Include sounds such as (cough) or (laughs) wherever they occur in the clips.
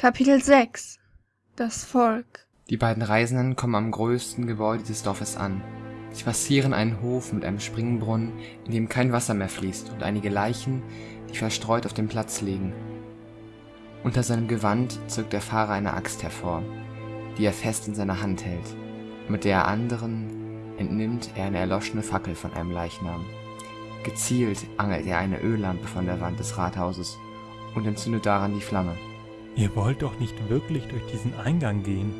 Kapitel 6 Das Volk Die beiden Reisenden kommen am größten Gebäude des Dorfes an. Sie passieren einen Hof mit einem Springbrunnen, in dem kein Wasser mehr fließt, und einige Leichen, die verstreut auf dem Platz liegen. Unter seinem Gewand zückt der Fahrer eine Axt hervor, die er fest in seiner Hand hält. Mit der anderen entnimmt er eine erloschene Fackel von einem Leichnam. Gezielt angelt er eine Öllampe von der Wand des Rathauses und entzündet daran die Flamme. Ihr wollt doch nicht wirklich durch diesen Eingang gehen?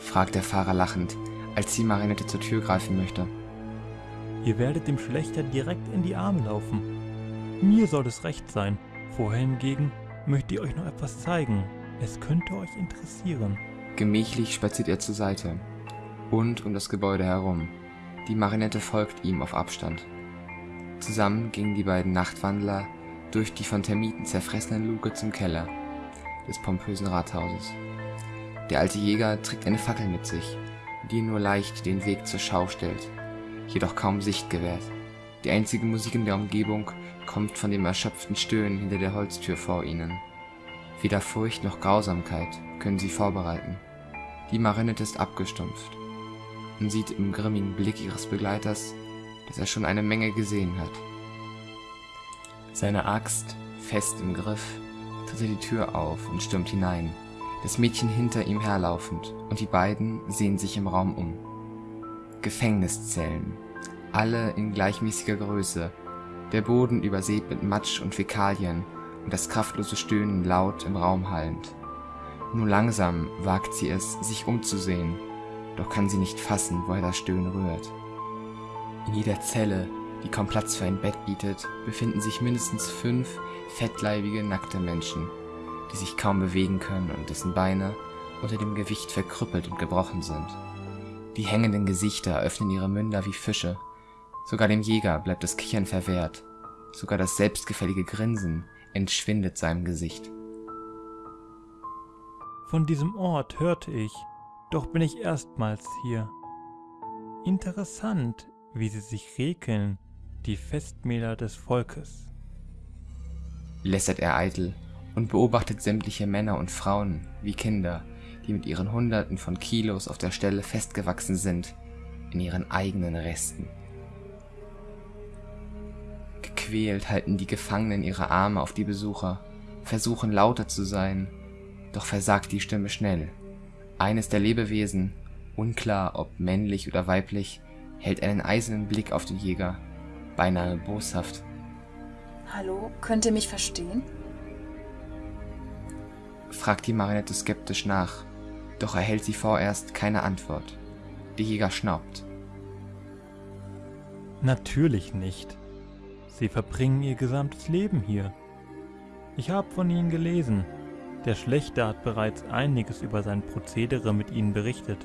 fragt der Fahrer lachend, als die Marinette zur Tür greifen möchte. Ihr werdet dem Schlechter direkt in die Arme laufen. Mir soll es recht sein. Vorher hingegen möchte ich euch noch etwas zeigen. Es könnte euch interessieren. Gemächlich spaziert er zur Seite und um das Gebäude herum. Die Marinette folgt ihm auf Abstand. Zusammen gingen die beiden Nachtwandler durch die von Termiten zerfressenen Luke zum Keller des pompösen Rathauses. Der alte Jäger trägt eine Fackel mit sich, die nur leicht den Weg zur Schau stellt, jedoch kaum Sicht gewährt. Die einzige Musik in der Umgebung kommt von dem erschöpften Stöhnen hinter der Holztür vor ihnen. Weder Furcht noch Grausamkeit können sie vorbereiten. Die Marinette ist abgestumpft und sieht im grimmigen Blick ihres Begleiters, dass er schon eine Menge gesehen hat. Seine Axt, fest im Griff, tritt er die Tür auf und stürmt hinein, das Mädchen hinter ihm herlaufend, und die beiden sehen sich im Raum um. Gefängniszellen, alle in gleichmäßiger Größe, der Boden übersät mit Matsch und Fäkalien und das kraftlose Stöhnen laut im Raum hallend. Nur langsam wagt sie es, sich umzusehen, doch kann sie nicht fassen, woher das Stöhnen rührt. In jeder Zelle, die kaum Platz für ein Bett bietet, befinden sich mindestens fünf fettleibige, nackte Menschen, die sich kaum bewegen können und dessen Beine unter dem Gewicht verkrüppelt und gebrochen sind. Die hängenden Gesichter öffnen ihre Münder wie Fische. Sogar dem Jäger bleibt das Kichern verwehrt. Sogar das selbstgefällige Grinsen entschwindet seinem Gesicht. Von diesem Ort hörte ich, doch bin ich erstmals hier. Interessant, wie sie sich regeln, die Festmäler des Volkes. Lästert er eitel und beobachtet sämtliche Männer und Frauen wie Kinder, die mit ihren Hunderten von Kilos auf der Stelle festgewachsen sind, in ihren eigenen Resten. Gequält halten die Gefangenen ihre Arme auf die Besucher, versuchen lauter zu sein, doch versagt die Stimme schnell. Eines der Lebewesen, unklar ob männlich oder weiblich, hält einen eisernen Blick auf den Jäger, beinahe boshaft. Hallo, könnt ihr mich verstehen? fragt die Marinette skeptisch nach, doch erhält sie vorerst keine Antwort. Der Jäger schnaubt. Natürlich nicht. Sie verbringen ihr gesamtes Leben hier. Ich habe von ihnen gelesen. Der Schlechter hat bereits einiges über sein Prozedere mit ihnen berichtet.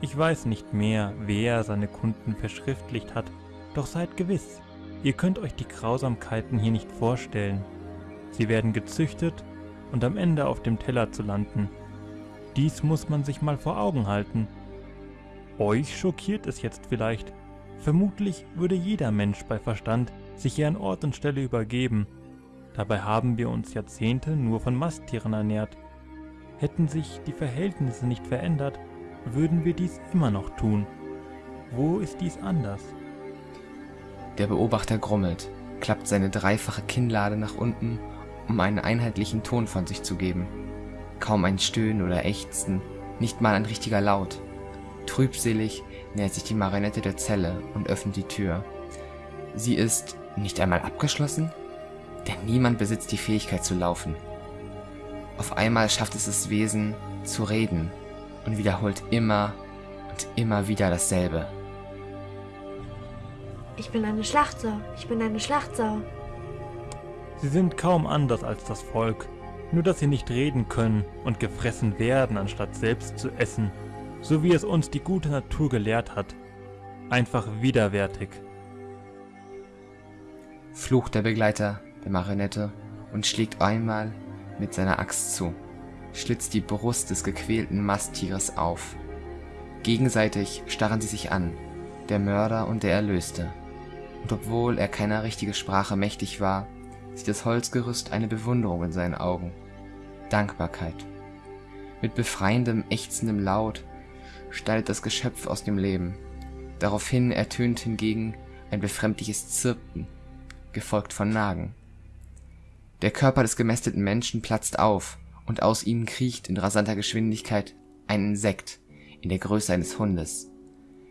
Ich weiß nicht mehr, wer seine Kunden verschriftlicht hat, doch seid gewiss, ihr könnt euch die Grausamkeiten hier nicht vorstellen. Sie werden gezüchtet und am Ende auf dem Teller zu landen. Dies muss man sich mal vor Augen halten. Euch schockiert es jetzt vielleicht. Vermutlich würde jeder Mensch bei Verstand sich hier an Ort und Stelle übergeben. Dabei haben wir uns Jahrzehnte nur von Masttieren ernährt. Hätten sich die Verhältnisse nicht verändert, würden wir dies immer noch tun. Wo ist dies anders? Der Beobachter grummelt, klappt seine dreifache Kinnlade nach unten, um einen einheitlichen Ton von sich zu geben. Kaum ein Stöhnen oder Ächzen, nicht mal ein richtiger Laut. Trübselig nähert sich die Marinette der Zelle und öffnet die Tür. Sie ist nicht einmal abgeschlossen? Denn niemand besitzt die Fähigkeit zu laufen. Auf einmal schafft es das Wesen zu reden und wiederholt immer und immer wieder dasselbe. Ich bin eine Schlachtsau, ich bin eine Schlachtsau. Sie sind kaum anders als das Volk, nur dass sie nicht reden können und gefressen werden, anstatt selbst zu essen, so wie es uns die gute Natur gelehrt hat. Einfach widerwärtig. Flucht der Begleiter der Marionette und schlägt einmal mit seiner Axt zu, schlitzt die Brust des gequälten Masttieres auf. Gegenseitig starren sie sich an, der Mörder und der Erlöste. Und obwohl er keiner richtige Sprache mächtig war, sieht das Holzgerüst eine Bewunderung in seinen Augen, Dankbarkeit Mit befreiendem, ächzendem Laut schneidet das Geschöpf aus dem Leben. Daraufhin ertönt hingegen ein befremdliches Zirpen, gefolgt von Nagen. Der Körper des gemästeten Menschen platzt auf, und aus ihm kriecht in rasanter Geschwindigkeit ein Insekt in der Größe eines Hundes.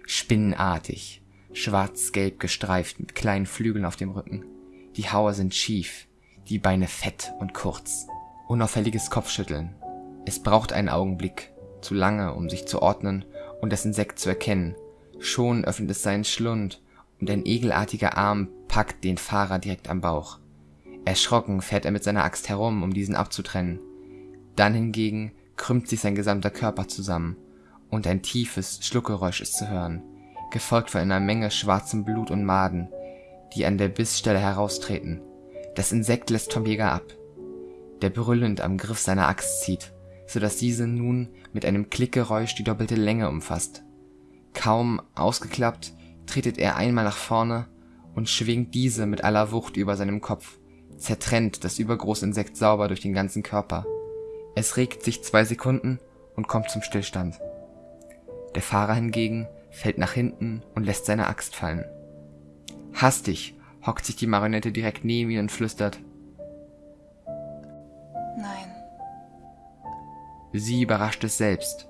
Spinnenartig, schwarz-gelb gestreift mit kleinen Flügeln auf dem Rücken. Die Haue sind schief, die Beine fett und kurz. Unauffälliges Kopfschütteln. Es braucht einen Augenblick, zu lange, um sich zu ordnen und das Insekt zu erkennen. Schon öffnet es seinen Schlund und ein egelartiger Arm packt den Fahrer direkt am Bauch. Erschrocken fährt er mit seiner Axt herum, um diesen abzutrennen. Dann hingegen krümmt sich sein gesamter Körper zusammen und ein tiefes Schluckgeräusch ist zu hören, gefolgt von einer Menge schwarzem Blut und Maden, die an der Bissstelle heraustreten. Das Insekt lässt vom Jäger ab, der brüllend am Griff seiner Axt zieht, so dass diese nun mit einem Klickgeräusch die doppelte Länge umfasst. Kaum ausgeklappt, tretet er einmal nach vorne und schwingt diese mit aller Wucht über seinem Kopf, zertrennt das übergroße Insekt sauber durch den ganzen Körper. Es regt sich zwei Sekunden und kommt zum Stillstand. Der Fahrer hingegen fällt nach hinten und lässt seine Axt fallen. Hastig hockt sich die Marionette direkt neben ihn und flüstert. Nein. Sie überrascht es selbst,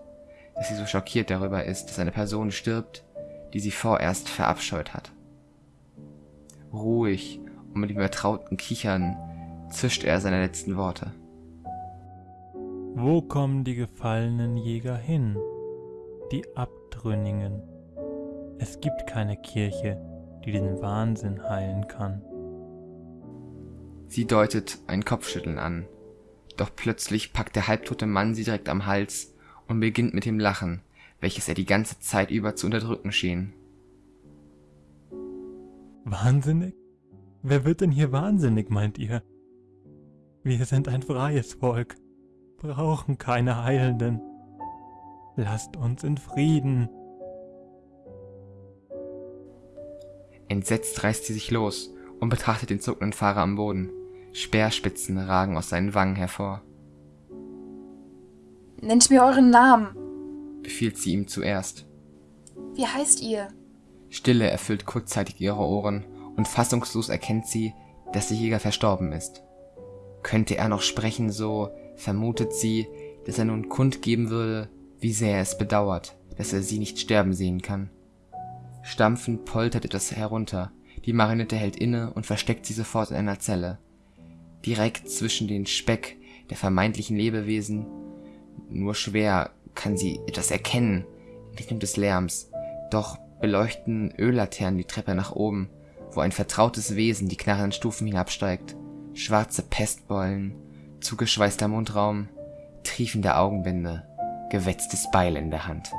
dass sie so schockiert darüber ist, dass eine Person stirbt, die sie vorerst verabscheut hat. Ruhig und mit dem vertrauten Kichern zischt er seine letzten Worte. Wo kommen die gefallenen Jäger hin? Die Abtrünnigen. Es gibt keine Kirche, die den Wahnsinn heilen kann. Sie deutet ein Kopfschütteln an, doch plötzlich packt der halbtote Mann sie direkt am Hals und beginnt mit dem Lachen, welches er die ganze Zeit über zu unterdrücken schien. Wahnsinnig? Wer wird denn hier wahnsinnig, meint ihr? Wir sind ein freies Volk, brauchen keine Heilenden. Lasst uns in Frieden. Entsetzt reißt sie sich los und betrachtet den zuckenden Fahrer am Boden. Speerspitzen ragen aus seinen Wangen hervor. Nennt mir euren Namen. Befiehlt sie ihm zuerst. Wie heißt ihr? Stille erfüllt kurzzeitig ihre Ohren und fassungslos erkennt sie, dass der Jäger verstorben ist. Könnte er noch sprechen, so vermutet sie, dass er nun kundgeben würde, wie sehr er es bedauert, dass er sie nicht sterben sehen kann. Stampfend poltert etwas herunter, die Marionette hält inne und versteckt sie sofort in einer Zelle. Direkt zwischen den Speck der vermeintlichen Lebewesen. Nur schwer kann sie etwas erkennen in Richtung des Lärms, doch beleuchten Öllaternen die Treppe nach oben, wo ein vertrautes Wesen die knarrenden Stufen hinabsteigt. Schwarze Pestbollen, zugeschweißter Mundraum, triefende Augenbinde, gewetztes Beil in der Hand.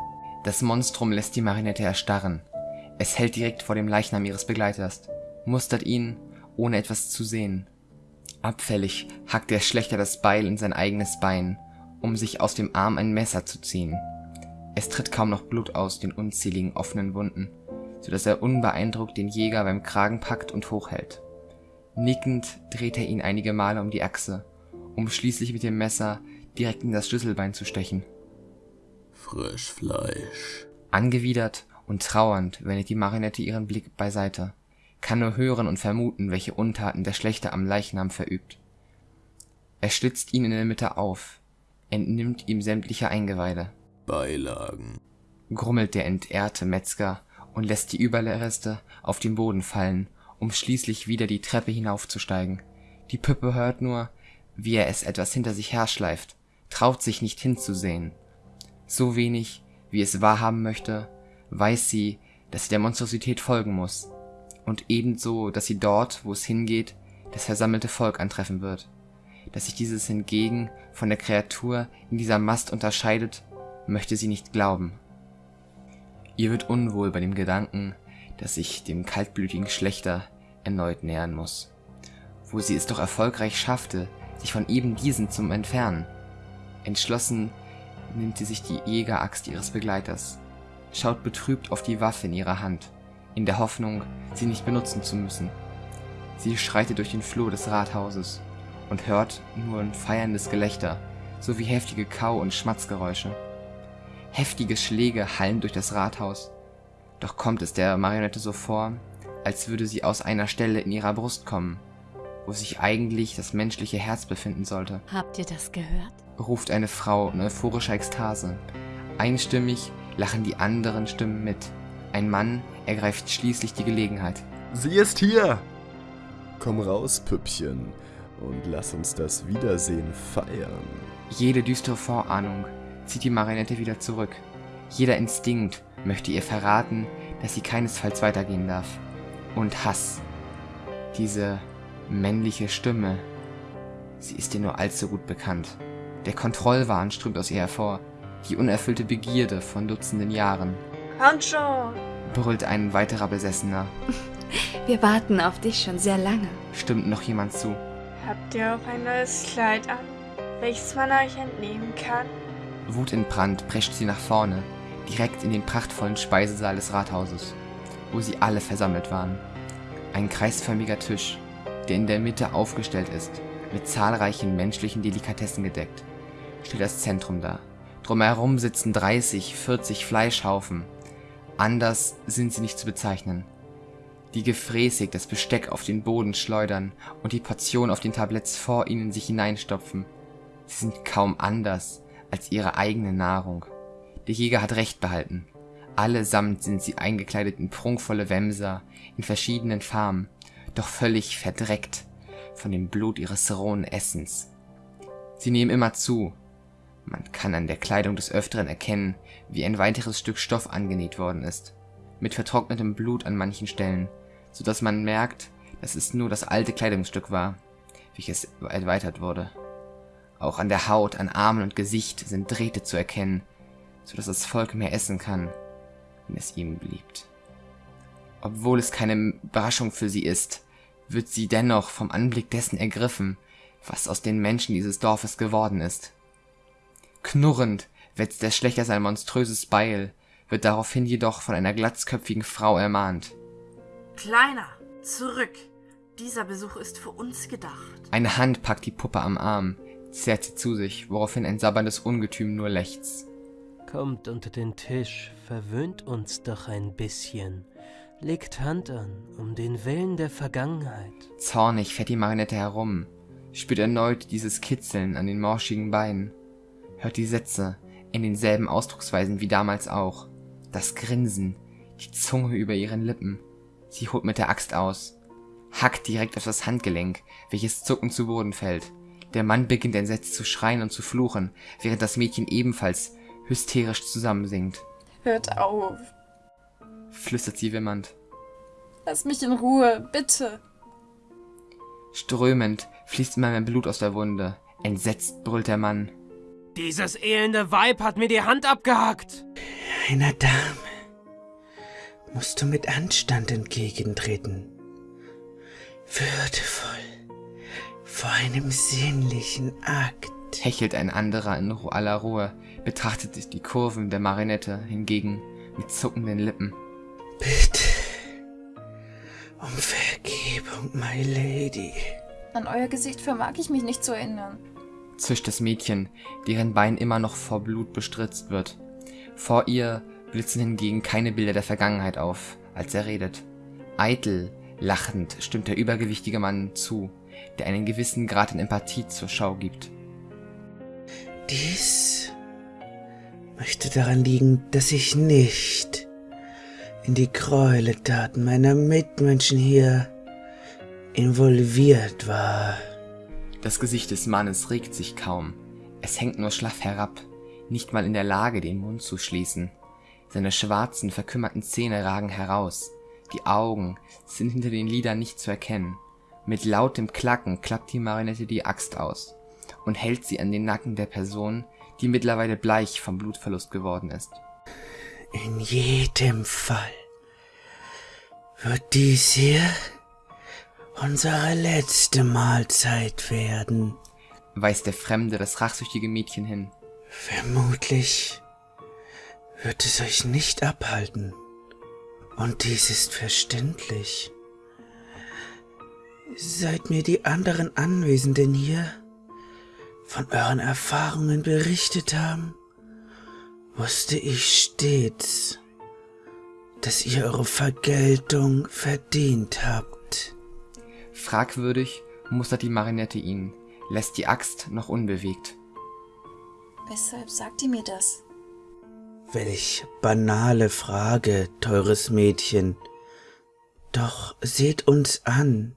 Das Monstrum lässt die Marinette erstarren. Es hält direkt vor dem Leichnam ihres Begleiters, mustert ihn, ohne etwas zu sehen. Abfällig hackt der Schlechter das Beil in sein eigenes Bein, um sich aus dem Arm ein Messer zu ziehen. Es tritt kaum noch Blut aus den unzähligen offenen Wunden, so dass er unbeeindruckt den Jäger beim Kragen packt und hochhält. Nickend dreht er ihn einige Male um die Achse, um schließlich mit dem Messer direkt in das Schlüsselbein zu stechen. Frischfleisch. Angewidert und trauernd wendet die Marionette ihren Blick beiseite, kann nur hören und vermuten, welche Untaten der Schlechter am Leichnam verübt. Er schlitzt ihn in der Mitte auf, entnimmt ihm sämtliche Eingeweide, Beilagen. grummelt der entehrte Metzger und lässt die Überreste auf den Boden fallen, um schließlich wieder die Treppe hinaufzusteigen. Die Puppe hört nur, wie er es etwas hinter sich herschleift, traut sich nicht hinzusehen. So wenig, wie es wahrhaben möchte, weiß sie, dass sie der Monstrosität folgen muss, und ebenso, dass sie dort, wo es hingeht, das versammelte Volk antreffen wird. Dass sich dieses hingegen von der Kreatur in dieser Mast unterscheidet, möchte sie nicht glauben. Ihr wird unwohl bei dem Gedanken, dass sich dem kaltblütigen Schlechter erneut nähern muss, wo sie es doch erfolgreich schaffte, sich von eben diesen zu entfernen. Entschlossen nimmt sie sich die Jägeraxt ihres Begleiters, schaut betrübt auf die Waffe in ihrer Hand, in der Hoffnung, sie nicht benutzen zu müssen. Sie schreitet durch den Flur des Rathauses und hört nur ein feierndes Gelächter, sowie heftige Kau- und Schmatzgeräusche. Heftige Schläge hallen durch das Rathaus. Doch kommt es der Marionette so vor, als würde sie aus einer Stelle in ihrer Brust kommen, wo sich eigentlich das menschliche Herz befinden sollte. Habt ihr das gehört? ruft eine Frau in euphorischer Ekstase. Einstimmig lachen die anderen Stimmen mit. Ein Mann ergreift schließlich die Gelegenheit. Sie ist hier! Komm raus, Püppchen, und lass uns das Wiedersehen feiern. Jede düstere Vorahnung zieht die Marionette wieder zurück. Jeder Instinkt möchte ihr verraten, dass sie keinesfalls weitergehen darf. Und Hass. Diese männliche Stimme. Sie ist ihr nur allzu gut bekannt. Der Kontrollwahn strömt aus ihr hervor. Die unerfüllte Begierde von Dutzenden Jahren. Komm schon! Brüllt ein weiterer Besessener. (laughs) Wir warten auf dich schon sehr lange. Stimmt noch jemand zu. Habt ihr auch ein neues Kleid an, welches man euch entnehmen kann? Wut in Brand prescht sie nach vorne, direkt in den prachtvollen Speisesaal des Rathauses, wo sie alle versammelt waren. Ein kreisförmiger Tisch, der in der Mitte aufgestellt ist, mit zahlreichen menschlichen Delikatessen gedeckt, stellt das Zentrum dar. Drumherum sitzen 30, 40 Fleischhaufen. Anders sind sie nicht zu bezeichnen. Die gefräßig das Besteck auf den Boden schleudern und die Portion auf den Tabletts vor ihnen sich hineinstopfen. Sie sind kaum anders als ihre eigene Nahrung. Der Jäger hat recht behalten. Allesamt sind sie eingekleidet in prunkvolle Wämser, in verschiedenen Farben, doch völlig verdreckt von dem Blut ihres rohen Essens. Sie nehmen immer zu. Man kann an der Kleidung des Öfteren erkennen, wie ein weiteres Stück Stoff angenäht worden ist, mit vertrocknetem Blut an manchen Stellen, so dass man merkt, dass es nur das alte Kleidungsstück war, welches erweitert wurde. Auch an der Haut, an Armen und Gesicht sind Drähte zu erkennen, so dass das Volk mehr essen kann, wenn es ihm beliebt. Obwohl es keine Überraschung für sie ist, wird sie dennoch vom Anblick dessen ergriffen, was aus den Menschen dieses Dorfes geworden ist. Knurrend wetzt der Schlechter sein monströses Beil, wird daraufhin jedoch von einer glatzköpfigen Frau ermahnt. Kleiner, zurück. Dieser Besuch ist für uns gedacht. Eine Hand packt die Puppe am Arm, zerrt sie zu sich, woraufhin ein sabberndes Ungetüm nur lechzt. Kommt unter den Tisch, verwöhnt uns doch ein bisschen. Legt Hand an, um den Willen der Vergangenheit. Zornig fährt die Marionette herum, spürt erneut dieses Kitzeln an den morschigen Beinen, hört die Sätze in denselben Ausdrucksweisen wie damals auch, das Grinsen, die Zunge über ihren Lippen. Sie holt mit der Axt aus, hackt direkt auf das Handgelenk, welches zuckend zu Boden fällt. Der Mann beginnt entsetzt zu schreien und zu fluchen, während das Mädchen ebenfalls hysterisch zusammensinkt. Hört auf. Flüstert sie wimmernd. Lass mich in Ruhe, bitte. Strömend fließt immer mehr Blut aus der Wunde. Entsetzt brüllt der Mann. Dieses elende Weib hat mir die Hand abgehackt. Einer Dame musst du mit Anstand entgegentreten. Würdevoll, vor einem sinnlichen Akt. Hechelt ein anderer in aller Ruhe, betrachtet die Kurven der Marinette hingegen mit zuckenden Lippen. Bitte um Vergebung, my lady. An euer Gesicht vermag ich mich nicht zu erinnern. Zischt das Mädchen, deren Bein immer noch vor Blut bestritzt wird. Vor ihr blitzen hingegen keine Bilder der Vergangenheit auf, als er redet. Eitel, lachend stimmt der übergewichtige Mann zu, der einen gewissen Grad an Empathie zur Schau gibt. Dies möchte daran liegen, dass ich nicht in die Gräueltaten meiner Mitmenschen hier involviert war. Das Gesicht des Mannes regt sich kaum. Es hängt nur schlaff herab, nicht mal in der Lage, den Mund zu schließen. Seine schwarzen, verkümmerten Zähne ragen heraus. Die Augen sind hinter den Lidern nicht zu erkennen. Mit lautem Klacken klappt die Marinette die Axt aus und hält sie an den Nacken der Person, die mittlerweile bleich vom Blutverlust geworden ist. In jedem Fall wird dies hier unsere letzte Mahlzeit werden. Weist der Fremde das rachsüchtige Mädchen hin. Vermutlich wird es euch nicht abhalten. Und dies ist verständlich. Seit mir die anderen Anwesenden hier von euren Erfahrungen berichtet haben, wusste ich stets, dass ihr eure Vergeltung verdient habt. Fragwürdig mustert die Marinette ihn, lässt die Axt noch unbewegt. Weshalb sagt ihr mir das? Welch banale Frage, teures Mädchen. Doch seht uns an,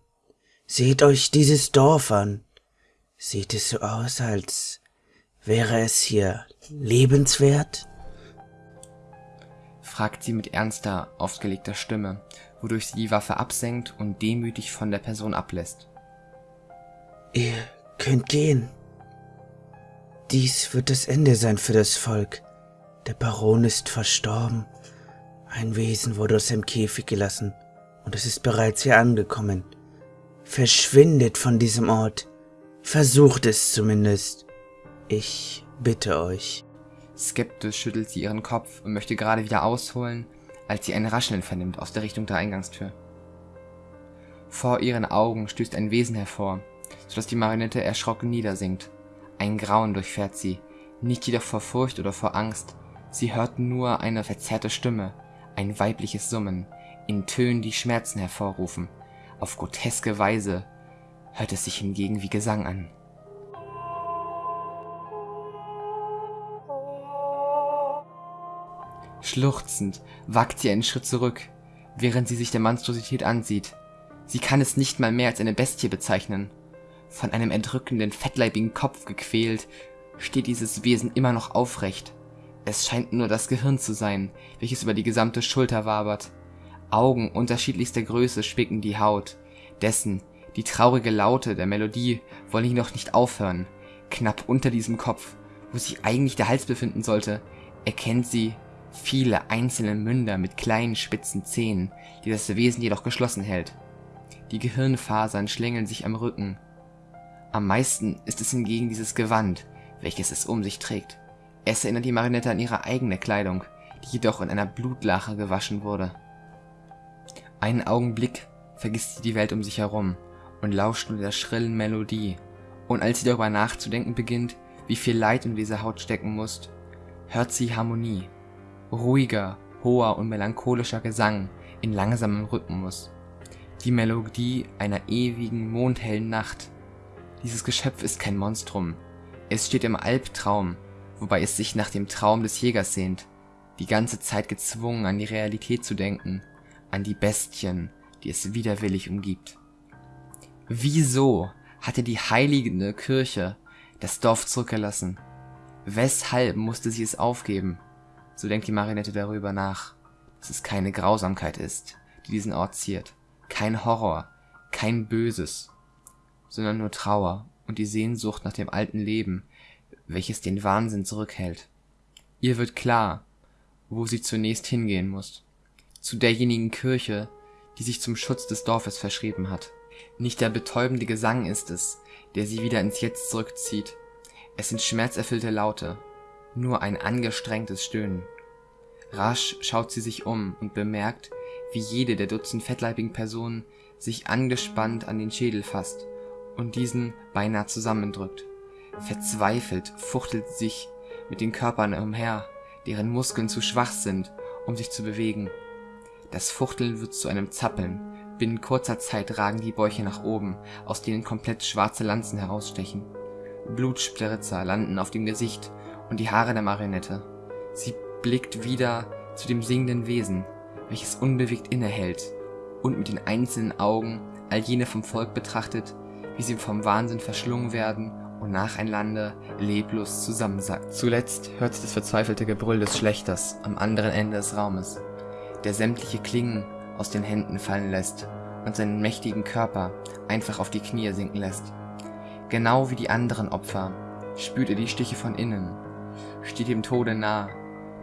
seht euch dieses Dorf an. Sieht es so aus, als wäre es hier lebenswert? fragt sie mit ernster, aufgelegter Stimme, wodurch sie die Waffe absenkt und demütig von der Person ablässt. Ihr könnt gehen. Dies wird das Ende sein für das Volk. Der Baron ist verstorben. Ein Wesen wurde aus dem Käfig gelassen und es ist bereits hier angekommen. Verschwindet von diesem Ort. Versucht es zumindest. Ich bitte euch. Skeptisch schüttelt sie ihren Kopf und möchte gerade wieder ausholen, als sie ein Rascheln vernimmt aus der Richtung der Eingangstür. Vor ihren Augen stößt ein Wesen hervor, sodass die Marionette erschrocken niedersinkt. Ein Grauen durchfährt sie, nicht jedoch vor Furcht oder vor Angst. Sie hört nur eine verzerrte Stimme, ein weibliches Summen, in Tönen, die Schmerzen hervorrufen. Auf groteske Weise hört es sich hingegen wie Gesang an. Schluchzend wagt sie einen Schritt zurück, während sie sich der Monstrosität ansieht. Sie kann es nicht mal mehr als eine Bestie bezeichnen. Von einem erdrückenden, fettleibigen Kopf gequält, steht dieses Wesen immer noch aufrecht. Es scheint nur das Gehirn zu sein, welches über die gesamte Schulter wabert. Augen unterschiedlichster Größe spicken die Haut. Dessen, die traurige Laute der Melodie wollen jedoch nicht aufhören. Knapp unter diesem Kopf, wo sich eigentlich der Hals befinden sollte, erkennt sie viele einzelne Münder mit kleinen spitzen Zähnen, die das Wesen jedoch geschlossen hält. Die Gehirnfasern schlängeln sich am Rücken. Am meisten ist es hingegen dieses Gewand, welches es um sich trägt. Es erinnert die Marinette an ihre eigene Kleidung, die jedoch in einer Blutlache gewaschen wurde. Einen Augenblick vergisst sie die Welt um sich herum und lauscht nur der schrillen Melodie. Und als sie darüber nachzudenken beginnt, wie viel Leid in dieser Haut stecken muss, hört sie Harmonie. Ruhiger, hoher und melancholischer Gesang in langsamem Rhythmus. Die Melodie einer ewigen, mondhellen Nacht. Dieses Geschöpf ist kein Monstrum. Es steht im Albtraum, wobei es sich nach dem Traum des Jägers sehnt, die ganze Zeit gezwungen an die Realität zu denken, an die Bestien, die es widerwillig umgibt. Wieso hatte die heilige Kirche das Dorf zurückgelassen? Weshalb musste sie es aufgeben? So denkt die Marinette darüber nach, dass es keine Grausamkeit ist, die diesen Ort ziert, kein Horror, kein Böses, sondern nur Trauer und die Sehnsucht nach dem alten Leben, welches den Wahnsinn zurückhält. Ihr wird klar, wo sie zunächst hingehen muss. Zu derjenigen Kirche, die sich zum Schutz des Dorfes verschrieben hat. Nicht der betäubende Gesang ist es, der sie wieder ins Jetzt zurückzieht. Es sind schmerzerfüllte Laute, nur ein angestrengtes Stöhnen. Rasch schaut sie sich um und bemerkt, wie jede der Dutzend fettleibigen Personen sich angespannt an den Schädel fasst und diesen beinahe zusammendrückt. Verzweifelt fuchtelt sie sich mit den Körpern umher, deren Muskeln zu schwach sind, um sich zu bewegen. Das Fuchteln wird zu einem Zappeln. Binnen kurzer Zeit ragen die Bäuche nach oben, aus denen komplett schwarze Lanzen herausstechen. Blutspritzer landen auf dem Gesicht und die Haare der Marionette. Sie blickt wieder zu dem singenden Wesen, welches unbewegt innehält und mit den einzelnen Augen all jene vom Volk betrachtet, wie sie vom Wahnsinn verschlungen werden und nacheinander leblos zusammensackt. Zuletzt hört sich das verzweifelte Gebrüll des Schlechters am anderen Ende des Raumes, der sämtliche Klingen aus den Händen fallen lässt und seinen mächtigen Körper einfach auf die Knie sinken lässt. Genau wie die anderen Opfer spürt er die Stiche von innen, steht dem Tode nah,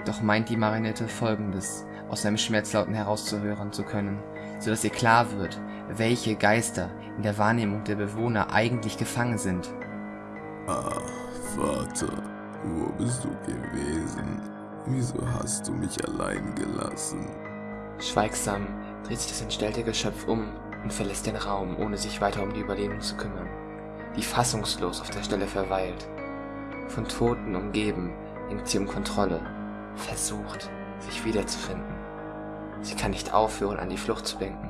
doch meint die Marinette folgendes aus seinem Schmerzlauten herauszuhören zu können, so dass ihr klar wird, welche Geister in der Wahrnehmung der Bewohner eigentlich gefangen sind. Ach, Vater, wo bist du gewesen? Wieso hast du mich allein gelassen? Schweigsam dreht sich das entstellte Geschöpf um und verlässt den Raum, ohne sich weiter um die Überlegung zu kümmern, die fassungslos auf der Stelle verweilt. Von Toten umgeben, ringt sie um Kontrolle, versucht, sich wiederzufinden. Sie kann nicht aufhören, an die Flucht zu denken.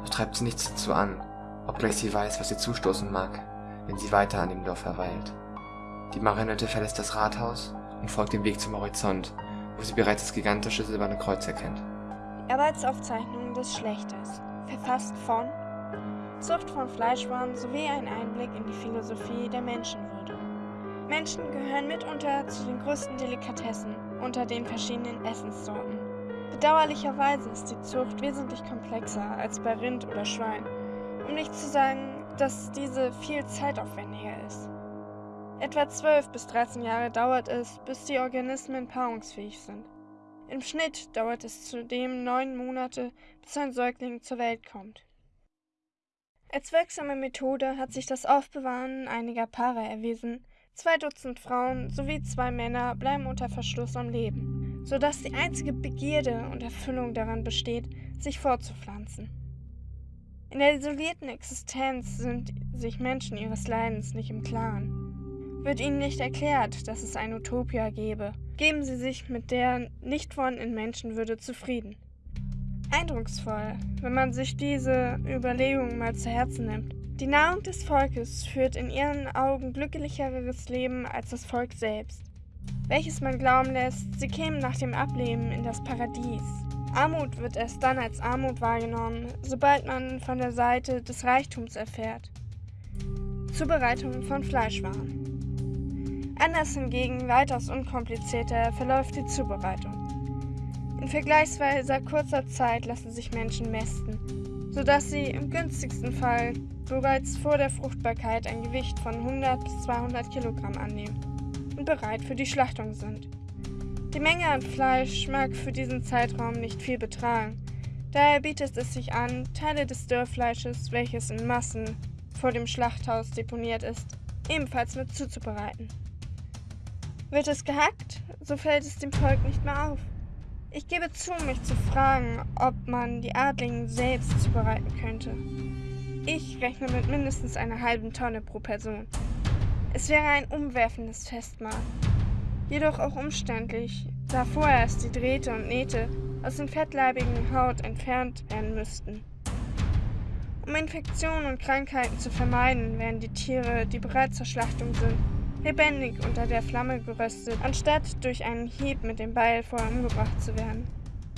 Doch treibt sie nichts dazu an, obgleich sie weiß, was ihr zustoßen mag, wenn sie weiter an dem Dorf verweilt. Die Marionette verlässt das Rathaus und folgt dem Weg zum Horizont, wo sie bereits das gigantische silberne Kreuz erkennt. Die Arbeitsaufzeichnung des Schlechters, verfasst von Zucht von Fleischwaren sowie ein Einblick in die Philosophie der Menschenwürde. Menschen gehören mitunter zu den größten Delikatessen unter den verschiedenen Essenssorten. Bedauerlicherweise ist die Zucht wesentlich komplexer als bei Rind oder Schwein, um nicht zu sagen, dass diese viel zeitaufwendiger ist. Etwa 12 bis 13 Jahre dauert es, bis die Organismen paarungsfähig sind. Im Schnitt dauert es zudem neun Monate, bis ein Säugling zur Welt kommt. Als wirksame Methode hat sich das Aufbewahren einiger Paare erwiesen. Zwei Dutzend Frauen sowie zwei Männer bleiben unter Verschluss am Leben, sodass die einzige Begierde und Erfüllung daran besteht, sich fortzupflanzen. In der isolierten Existenz sind sich Menschen ihres Leidens nicht im Klaren. Wird ihnen nicht erklärt, dass es ein Utopia gäbe, geben sie sich mit der nicht vorhandenen Menschenwürde zufrieden. Eindrucksvoll, wenn man sich diese Überlegungen mal zu Herzen nimmt. Die Nahrung des Volkes führt in ihren Augen glücklicheres Leben als das Volk selbst, welches man glauben lässt, sie kämen nach dem Ableben in das Paradies. Armut wird erst dann als Armut wahrgenommen, sobald man von der Seite des Reichtums erfährt. Zubereitung von Fleischwaren. Anders hingegen weitaus unkomplizierter verläuft die Zubereitung. In vergleichsweise kurzer Zeit lassen sich Menschen mästen, sodass sie im günstigsten Fall bereits vor der Fruchtbarkeit ein Gewicht von 100 bis 200 Kilogramm annehmen und bereit für die Schlachtung sind. Die Menge an Fleisch mag für diesen Zeitraum nicht viel betragen, daher bietet es sich an, Teile des Dörrfleisches, welches in Massen vor dem Schlachthaus deponiert ist, ebenfalls mit zuzubereiten. Wird es gehackt, so fällt es dem Volk nicht mehr auf. Ich gebe zu, mich zu fragen, ob man die Adligen selbst zubereiten könnte. Ich rechne mit mindestens einer halben Tonne pro Person. Es wäre ein umwerfendes Festmahl. Jedoch auch umständlich, da vorerst die Drähte und Nähte aus den fettleibigen Haut entfernt werden müssten. Um Infektionen und Krankheiten zu vermeiden, werden die Tiere, die bereits zur Schlachtung sind, lebendig unter der Flamme geröstet, anstatt durch einen Hieb mit dem Beil vorher umgebracht zu werden.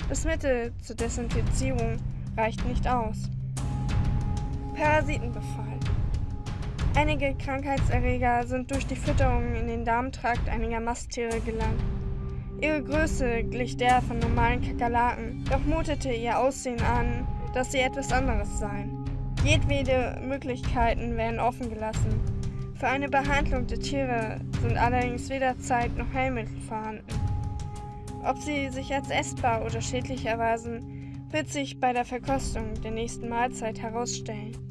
Das Mittel zur Desinfizierung reicht nicht aus. Parasitenbefall. Einige Krankheitserreger sind durch die Fütterung in den Darmtrakt einiger Masttiere gelangt. Ihre Größe glich der von normalen Kakerlaken, doch mutete ihr Aussehen an, dass sie etwas anderes seien. Jedwede Möglichkeiten werden offen gelassen, für eine Behandlung der Tiere sind allerdings weder Zeit noch Heilmittel vorhanden. Ob sie sich als essbar oder schädlich erweisen, wird sich bei der Verkostung der nächsten Mahlzeit herausstellen.